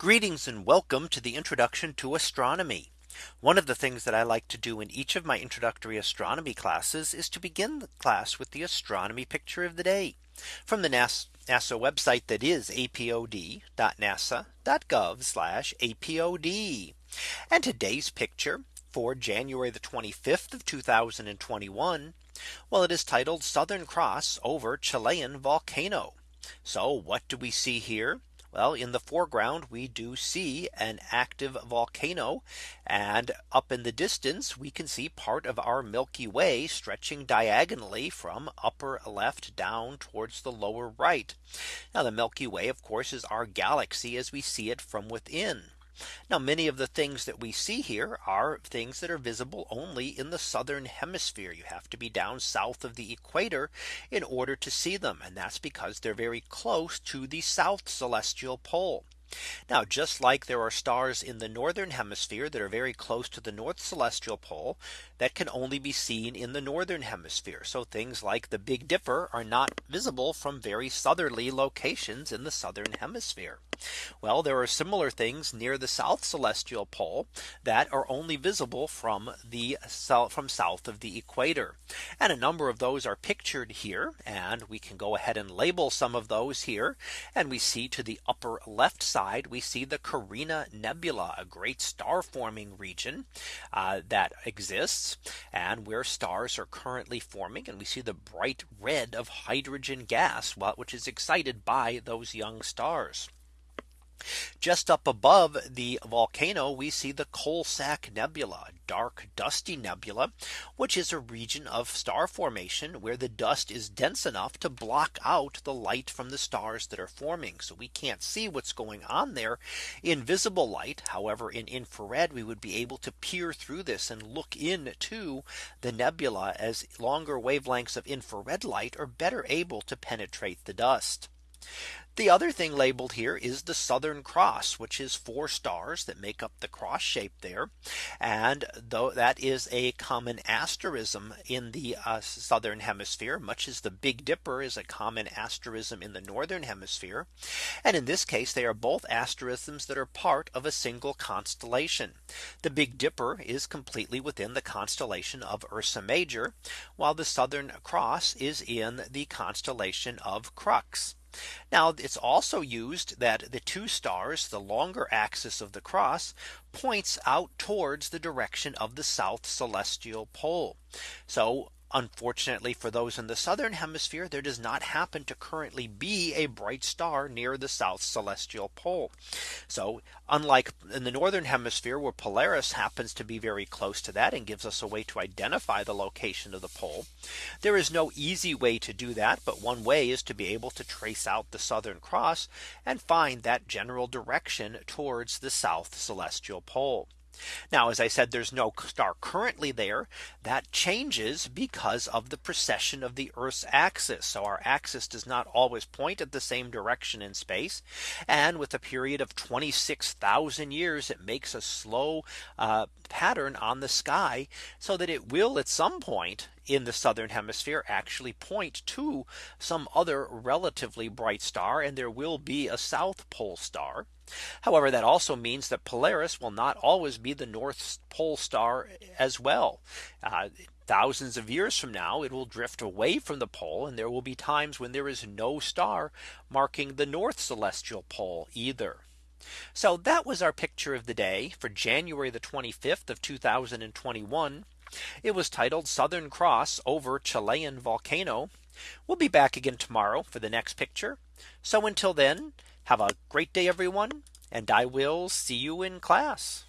Greetings and welcome to the introduction to astronomy. One of the things that I like to do in each of my introductory astronomy classes is to begin the class with the astronomy picture of the day from the NASA website that is apod.nasa.gov apod. And today's picture for January the 25th of 2021. Well, it is titled Southern Cross over Chilean volcano. So what do we see here? Well, in the foreground, we do see an active volcano. And up in the distance, we can see part of our Milky Way stretching diagonally from upper left down towards the lower right. Now the Milky Way, of course, is our galaxy as we see it from within. Now many of the things that we see here are things that are visible only in the southern hemisphere. You have to be down south of the equator in order to see them. And that's because they're very close to the south celestial pole. Now just like there are stars in the northern hemisphere that are very close to the north celestial pole that can only be seen in the northern hemisphere. So things like the Big Dipper are not visible from very southerly locations in the southern hemisphere. Well, there are similar things near the south celestial pole that are only visible from the from south of the equator. And a number of those are pictured here. And we can go ahead and label some of those here. And we see to the upper left side, we see the Carina Nebula, a great star forming region uh, that exists and where stars are currently forming. And we see the bright red of hydrogen gas, which is excited by those young stars. Just up above the volcano, we see the Coalsack Nebula, a dark dusty nebula, which is a region of star formation where the dust is dense enough to block out the light from the stars that are forming. So we can't see what's going on there in visible light. However, in infrared, we would be able to peer through this and look into the nebula as longer wavelengths of infrared light are better able to penetrate the dust. The other thing labeled here is the Southern Cross, which is four stars that make up the cross shape there. And though that is a common asterism in the uh, southern hemisphere, much as the Big Dipper is a common asterism in the northern hemisphere. And in this case, they are both asterisms that are part of a single constellation. The Big Dipper is completely within the constellation of Ursa Major, while the Southern Cross is in the constellation of Crux. Now it's also used that the two stars, the longer axis of the cross, points out towards the direction of the south celestial pole. So Unfortunately for those in the southern hemisphere, there does not happen to currently be a bright star near the south celestial pole. So unlike in the northern hemisphere where Polaris happens to be very close to that and gives us a way to identify the location of the pole. There is no easy way to do that. But one way is to be able to trace out the Southern Cross and find that general direction towards the south celestial pole. Now, as I said, there's no star currently there that changes because of the precession of the Earth's axis. So our axis does not always point at the same direction in space. And with a period of 26,000 years, it makes a slow uh, pattern on the sky so that it will at some point in the southern hemisphere actually point to some other relatively bright star and there will be a south pole star. However, that also means that Polaris will not always be the North Pole star as well. Uh, thousands of years from now, it will drift away from the pole and there will be times when there is no star marking the North celestial pole either. So that was our picture of the day for January the 25th of 2021. It was titled Southern Cross over Chilean volcano. We'll be back again tomorrow for the next picture. So until then, have a great day, everyone. And I will see you in class.